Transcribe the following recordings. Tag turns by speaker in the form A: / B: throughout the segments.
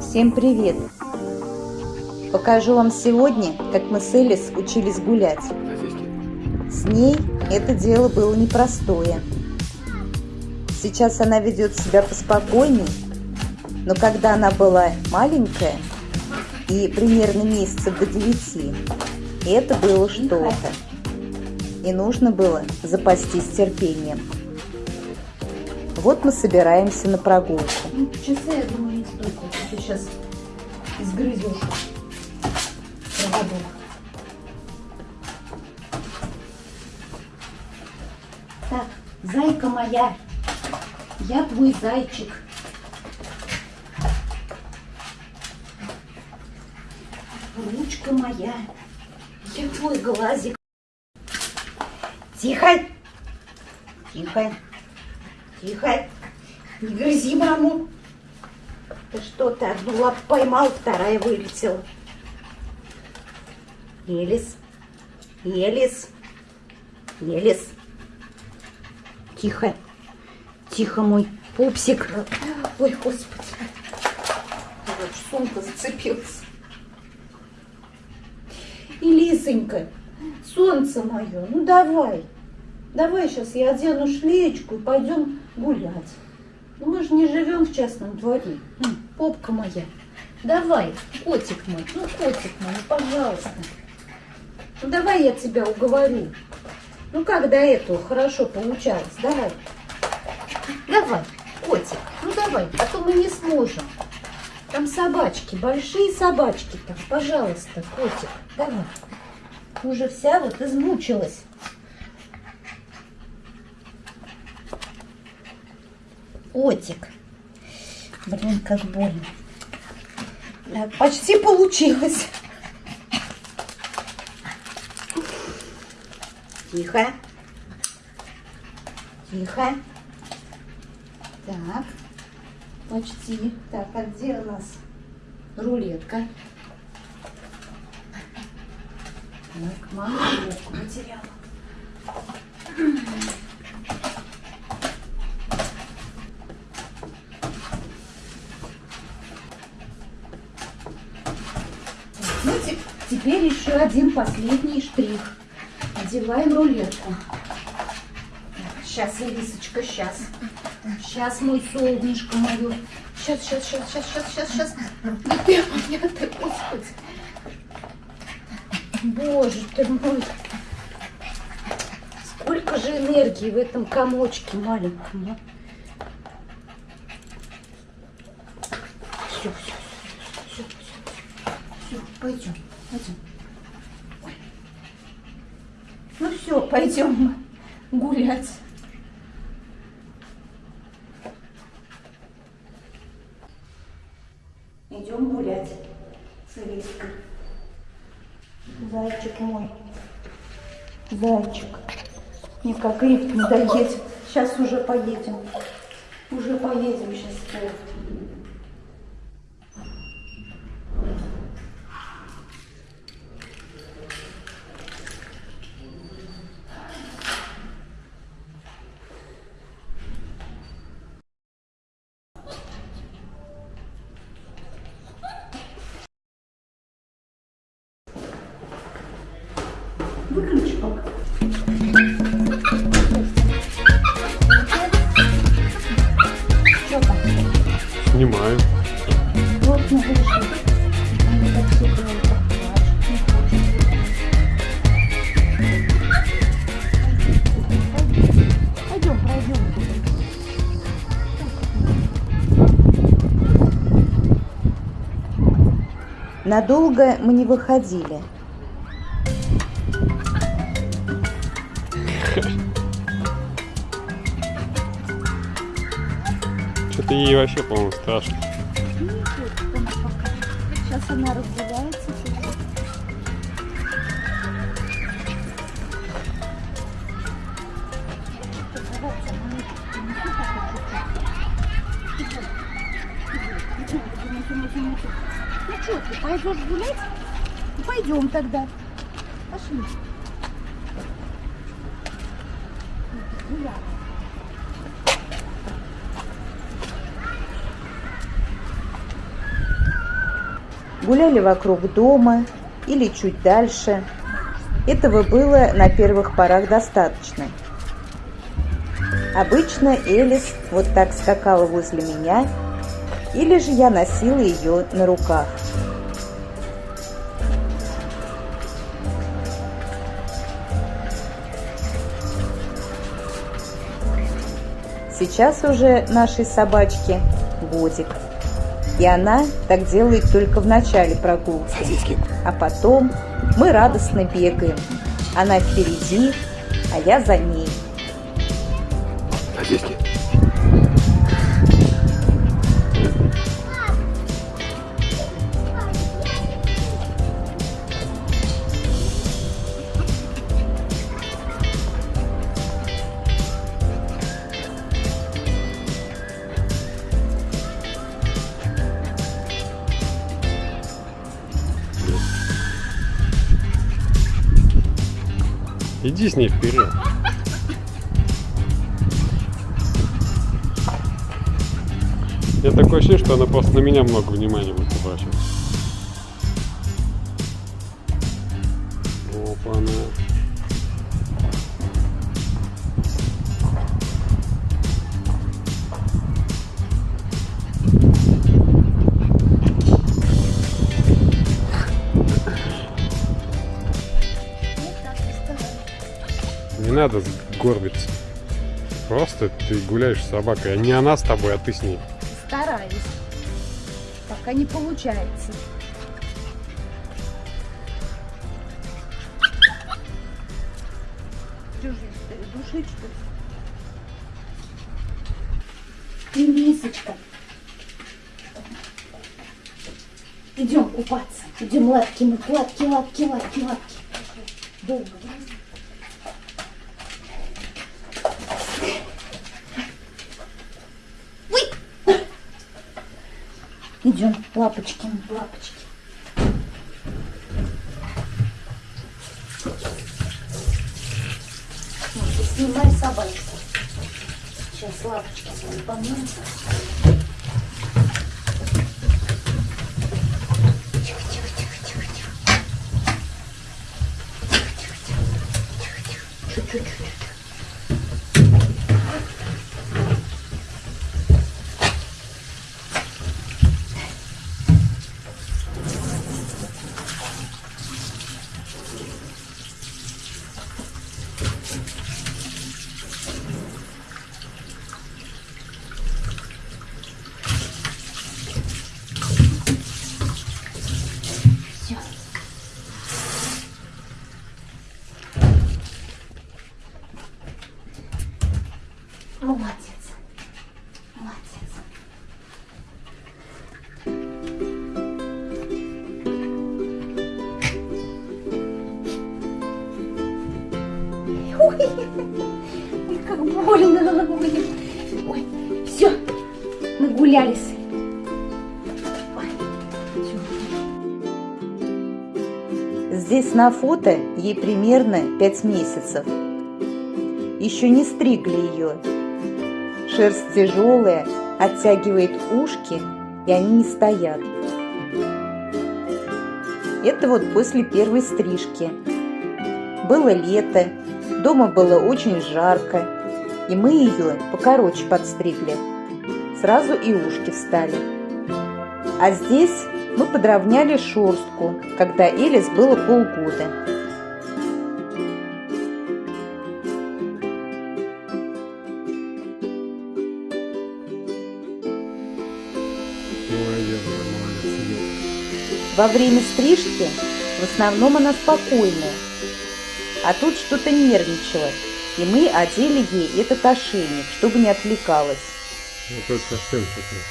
A: Всем привет! Покажу вам сегодня, как мы с Элис учились гулять. С ней это дело было непростое. Сейчас она ведет себя поспокойней, но когда она была маленькая и примерно месяцев до девяти, это было что-то. И нужно было запастись терпением. Вот мы собираемся на прогулку.
B: Ну, часы, я думаю, не столько. Ты сейчас изгрызешь проводок. Так, зайка моя, я твой зайчик. Ручка моя, я твой глазик. Тихо, тихо. Тихо. Не грызи маму. Ты что, ты одну лапу поймал, вторая вылетела. Елис. Елис. Елис. Тихо. Тихо, мой пупсик. Ой, господи. Сумка зацепилась. И солнце мое, ну давай. Давай сейчас я одену шлеечку и пойдем гулять. Ну мы же не живем в частном дворе. Попка моя. Давай, котик мой, ну котик мой, ну пожалуйста. Ну давай я тебя уговорю. Ну как до этого хорошо получалось, давай. Давай, котик, ну давай, а то мы не сможем. Там собачки, большие собачки там, пожалуйста, котик, давай. Уже вся вот измучилась. Котик. Блин, как больно. Так, почти получилось. Тихо. Тихо. Так. Почти. Так, а где у нас рулетка? Так, мама потеряла. Ну, теперь еще один последний штрих. Одеваем рулетку. Сейчас, Элисочка, сейчас. Сейчас, мой солнышко мое. Сейчас, сейчас, сейчас, сейчас, сейчас, сейчас, сейчас. Да ты моя, ты, господи. Боже ты мой. Сколько же энергии в этом комочке маленьком. А? Все, все, все, все, все. Все, пойдем, пойдем. Ну все, пойдем гулять. Идем гулять с Элиской. Зайчик мой. Зайчик. Мне как лифт надоедет. Сейчас уже поедем. Уже поедем сейчас. Пойдем, пройдем.
A: Надолго мы не выходили.
C: Что-то ей вообще, по-моему, страшно.
B: Сейчас она разгуляется. Ну что, ты пойдешь гулять? Ну, пойдем тогда. Пошли. Гуляй.
A: Гуляли вокруг дома или чуть дальше. Этого было на первых порах достаточно. Обычно Элис вот так скакала возле меня, или же я носила ее на руках. Сейчас уже нашей собачке годик. И она так делает только в начале прогулки. А потом мы радостно бегаем. Она впереди, а я за ней.
C: Сосиски. Иди с ней вперед. Я такое ощущение, что она просто на меня много внимания будет обращать. Опа-на. Не надо горбиться. Просто ты гуляешь с собакой, а не она с тобой, а ты с ней.
B: Стараюсь. Пока не получается. Душить, что мисочка. Идем купаться. Идем лапки мы, лапки, лапки, лапки, лапки. Долго, Идем, лапочки, лапочки. Снимай собачку. Сейчас лапочки свои помоем. Тихо, всё.
A: Здесь на фото ей примерно 5 месяцев. Еще не стригли ее. Шерсть тяжелая, оттягивает ушки, и они не стоят. Это вот после первой стрижки. Было лето, дома было очень жарко, и мы ее покороче подстригли. Сразу и ушки встали. А здесь мы подровняли шерстку, когда Элис было полгода. Во время стрижки в основном она спокойная, а тут что-то нервничала, и мы одели ей этот ошейник, чтобы не отвлекалась.
C: Вот это совсем такой.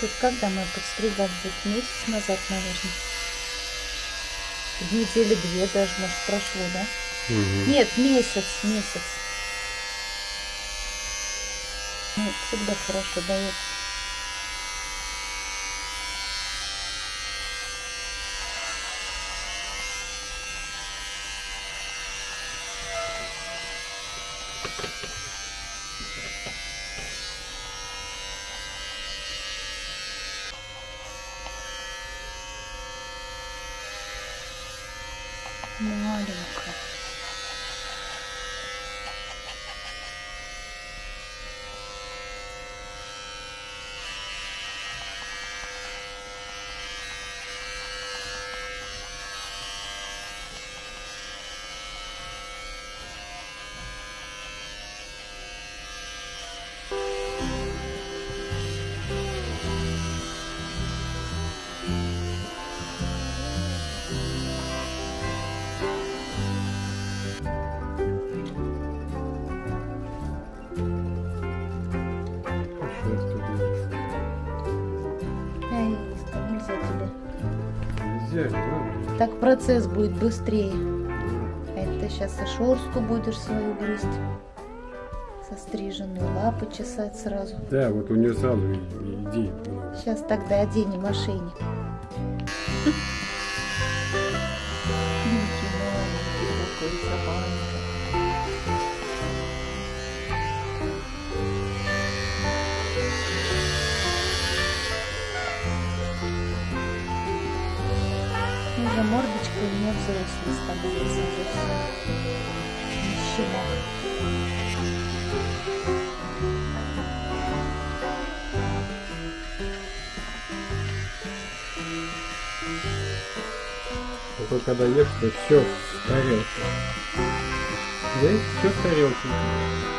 B: Тут когда мы подстригались? Месяц назад, наверное. Недели две даже, может, прошло, да?
C: Мгм.
B: Нет, месяц, месяц. Ну, всегда хорошо дает. Так процесс будет быстрее. Это сейчас и шорстку будешь свою грызть. Состриженную лапы чесать сразу.
C: Да, вот у нее сразу и- и идей много.
B: Сейчас тогда оденем ошейник. Становится уже все. Не щенок.
C: Только когда ешь, то все с тарелки. Да, все с тарелки.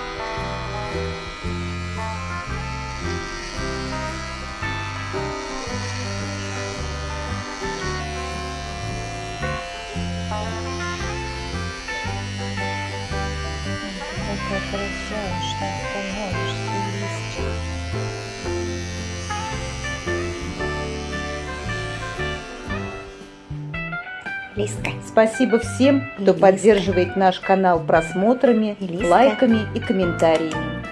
D: Лиска.
B: Спасибо всем, кто
D: Лиска.
B: поддерживает наш канал просмотрами,
D: Лиска.
B: лайками и комментариями.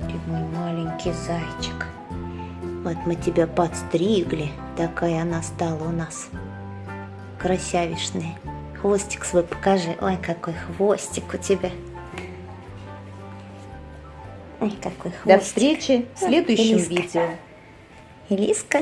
D: Ты мой маленький зайчик. Вот мы тебя подстригли. Такая она стала у нас. Красявишная. Хвостик свой покажи. Ой, какой хвостик у тебя. Ой, какой хвостик.
B: До встречи в следующем
D: Лиска.
B: видео.
D: Элиска.